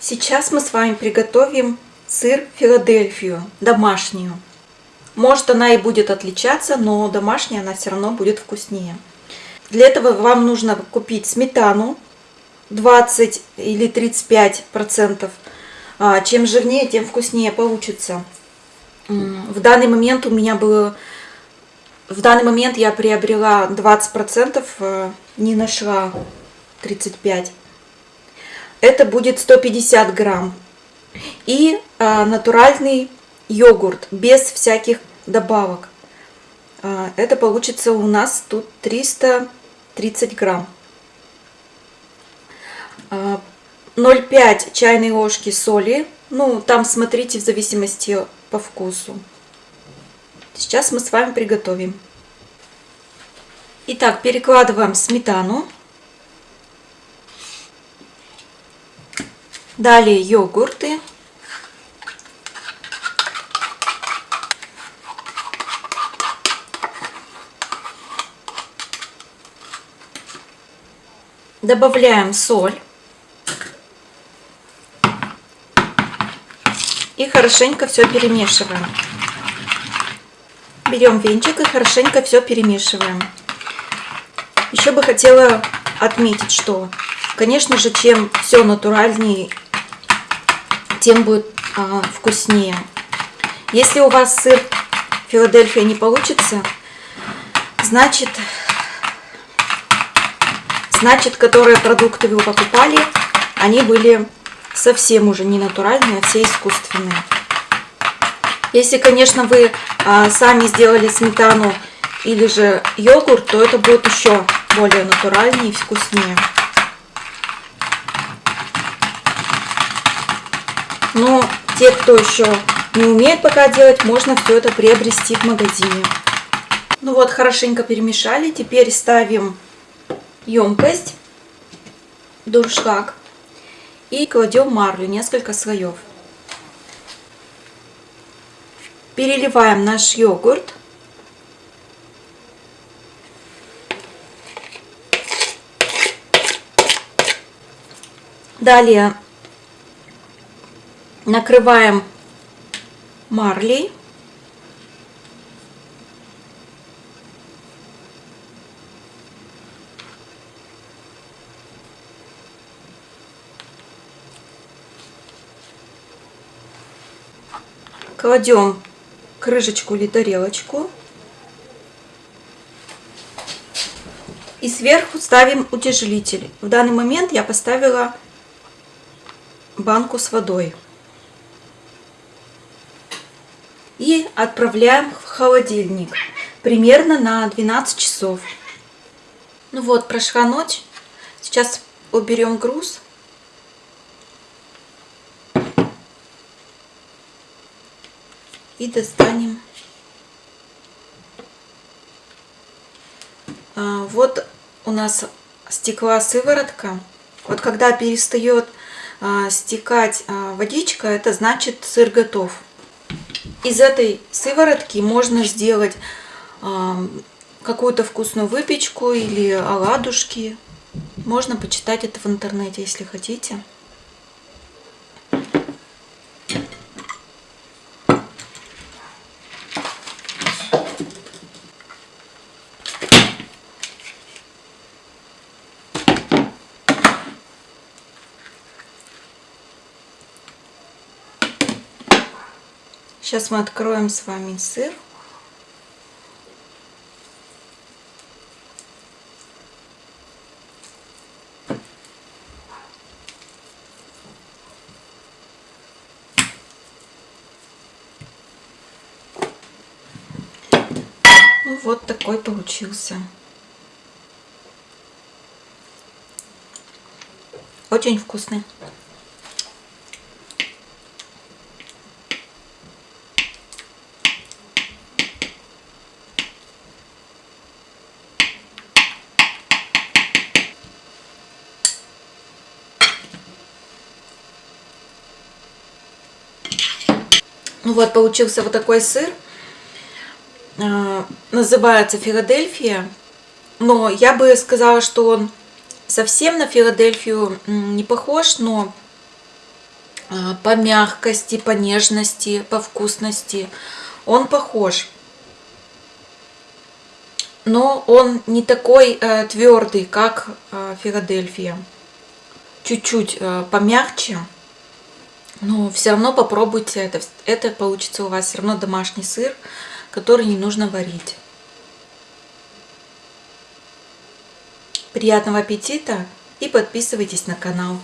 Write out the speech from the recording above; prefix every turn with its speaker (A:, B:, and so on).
A: Сейчас мы с вами приготовим сыр Филадельфию, домашнюю. Может она и будет отличаться, но домашняя она все равно будет вкуснее. Для этого вам нужно купить сметану 20 или 35%. А, чем жирнее, тем вкуснее получится. В данный момент у меня было... В данный момент я приобрела 20 процентов, э, не нашла 35. Это будет 150 грамм. И а, натуральный йогурт без всяких добавок. А, это получится у нас тут 330 грамм. 0,5 а, чайной ложки соли. Ну, там смотрите в зависимости по вкусу. Сейчас мы с вами приготовим. Итак, перекладываем сметану. Далее йогурты. Добавляем соль. И хорошенько все перемешиваем. Берем венчик и хорошенько все перемешиваем. Еще бы хотела отметить, что, конечно же, чем все натуральнее тем будет а, вкуснее. Если у вас сыр Филадельфия не получится, значит, значит, которые продукты вы покупали, они были совсем уже не натуральные, а все искусственные. Если, конечно, вы а, сами сделали сметану или же йогурт, то это будет еще более натуральнее и вкуснее. Но те, кто еще не умеет пока делать, можно все это приобрести в магазине. Ну вот, хорошенько перемешали. Теперь ставим емкость, дуршлаг и кладем марлю, несколько слоев. Переливаем наш йогурт. Далее накрываем марлей. Кладем крышечку или тарелочку. И сверху ставим утяжелитель. В данный момент я поставила банку с водой. и отправляем в холодильник примерно на 12 часов. Ну вот, прошла ночь. Сейчас уберем груз. И достанем. А, вот у нас стекла сыворотка. Вот когда перестает а, стекать а, водичка, это значит сыр готов. Из этой сыворотки можно сделать какую-то вкусную выпечку или оладушки. Можно почитать это в интернете, если хотите. Сейчас мы откроем с вами сыр. Ну вот такой получился. Очень вкусный. Ну вот, получился вот такой сыр. А, называется Филадельфия. Но я бы сказала, что он совсем на Филадельфию не похож, но а, по мягкости, по нежности, по вкусности. Он похож. Но он не такой э, твердый, как э, Филадельфия. Чуть-чуть э, помягче. Но все равно попробуйте это. Это получится у вас все равно домашний сыр, который не нужно варить. Приятного аппетита и подписывайтесь на канал.